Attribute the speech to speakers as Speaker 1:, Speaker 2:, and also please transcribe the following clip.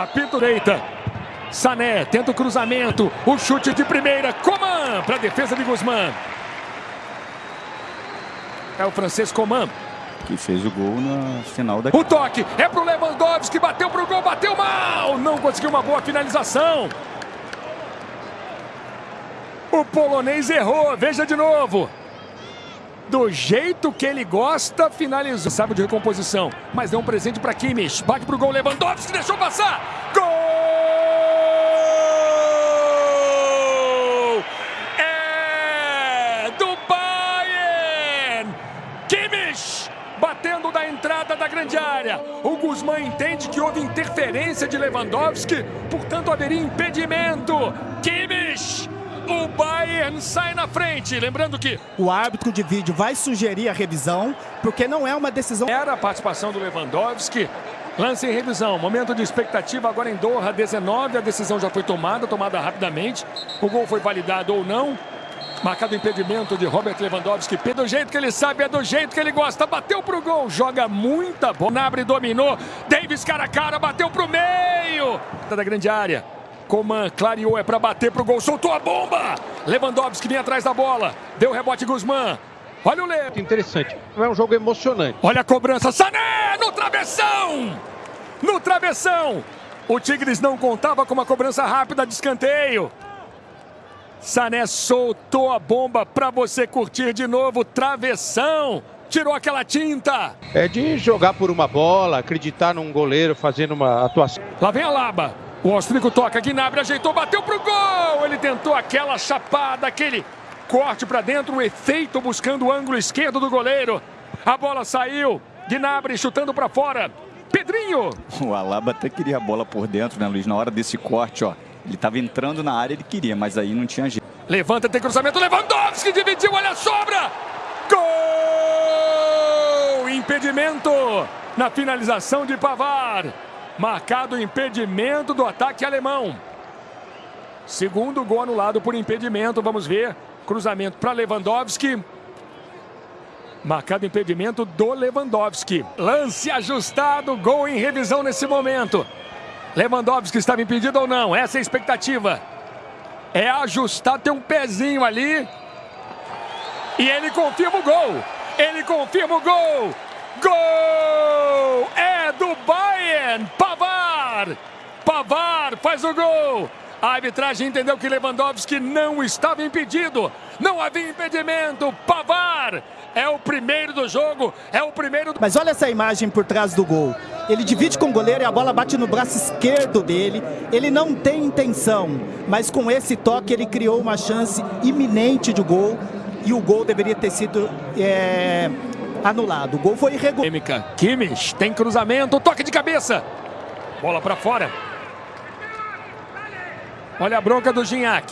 Speaker 1: Apito direita. Sané tenta o cruzamento. O chute de primeira. Coman para a defesa de Guzmán. É o francês Coman.
Speaker 2: Que fez o gol na final da...
Speaker 1: O toque é pro Lewandowski. Bateu pro gol. Bateu mal. Não conseguiu uma boa finalização. O polonês errou. Veja de novo. Do jeito que ele gosta, finalizou. Sabe de recomposição. Mas deu um presente para Kimmich. Bate pro gol. Lewandowski deixou passar. Gol! É do Bayern! Kimmich! Batendo da entrada da grande área. O Guzmán entende que houve interferência de Lewandowski, portanto haveria impedimento. Kimmich! O Bayern sai na frente. Lembrando que
Speaker 3: o árbitro de vídeo vai sugerir a revisão, porque não é uma decisão.
Speaker 1: Era a participação do Lewandowski. Lance em revisão. Momento de expectativa agora em Doha, 19. A decisão já foi tomada, tomada rapidamente. O gol foi validado ou não. Marcado impedimento de Robert Lewandowski. Do jeito que ele sabe, é do jeito que ele gosta. Bateu pro gol, joga muita bola. Nabre dominou. Davis cara a cara, bateu pro meio. Da grande área. Coman clareou, é para bater pro gol, soltou a bomba! Lewandowski vem atrás da bola, deu rebote Guzmán. Olha o Leo.
Speaker 4: Interessante, é um jogo emocionante.
Speaker 1: Olha a cobrança, Sané no travessão! No travessão! O Tigres não contava com uma cobrança rápida de escanteio. Sané soltou a bomba para você curtir de novo, travessão! Tirou aquela tinta.
Speaker 4: É de jogar por uma bola, acreditar num goleiro fazendo uma atuação.
Speaker 1: Lá vem a Laba. O austríaco toca, Gnabry ajeitou, bateu pro gol! Ele tentou aquela chapada, aquele corte para dentro, o efeito buscando o ângulo esquerdo do goleiro. A bola saiu, Gnabry chutando para fora. Pedrinho!
Speaker 2: O Alaba até queria a bola por dentro, né, Luiz? Na hora desse corte, ó. Ele estava entrando na área, ele queria, mas aí não tinha jeito.
Speaker 1: Levanta, tem cruzamento, Lewandowski dividiu, olha a sobra! Gol! Impedimento na finalização de Pavar. Marcado o impedimento do ataque alemão. Segundo gol anulado por impedimento. Vamos ver. Cruzamento para Lewandowski. Marcado impedimento do Lewandowski. Lance ajustado. Gol em revisão nesse momento. Lewandowski estava impedido ou não? Essa é a expectativa. É ajustar, tem um pezinho ali. E ele confirma o gol. Ele confirma o gol. Gol! É do Bayern! Pavar! Pavar faz o gol! A arbitragem entendeu que Lewandowski não estava impedido. Não havia impedimento. Pavar é o primeiro do jogo. É o primeiro.
Speaker 3: Mas olha essa imagem por trás do gol. Ele divide com o goleiro e a bola bate no braço esquerdo dele. Ele não tem intenção, mas com esse toque ele criou uma chance iminente de gol. E o gol deveria ter sido é, anulado. O gol foi irregular.
Speaker 1: Kimmich tem cruzamento, toque de cabeça. Bola para fora. Olha a bronca do Gignac.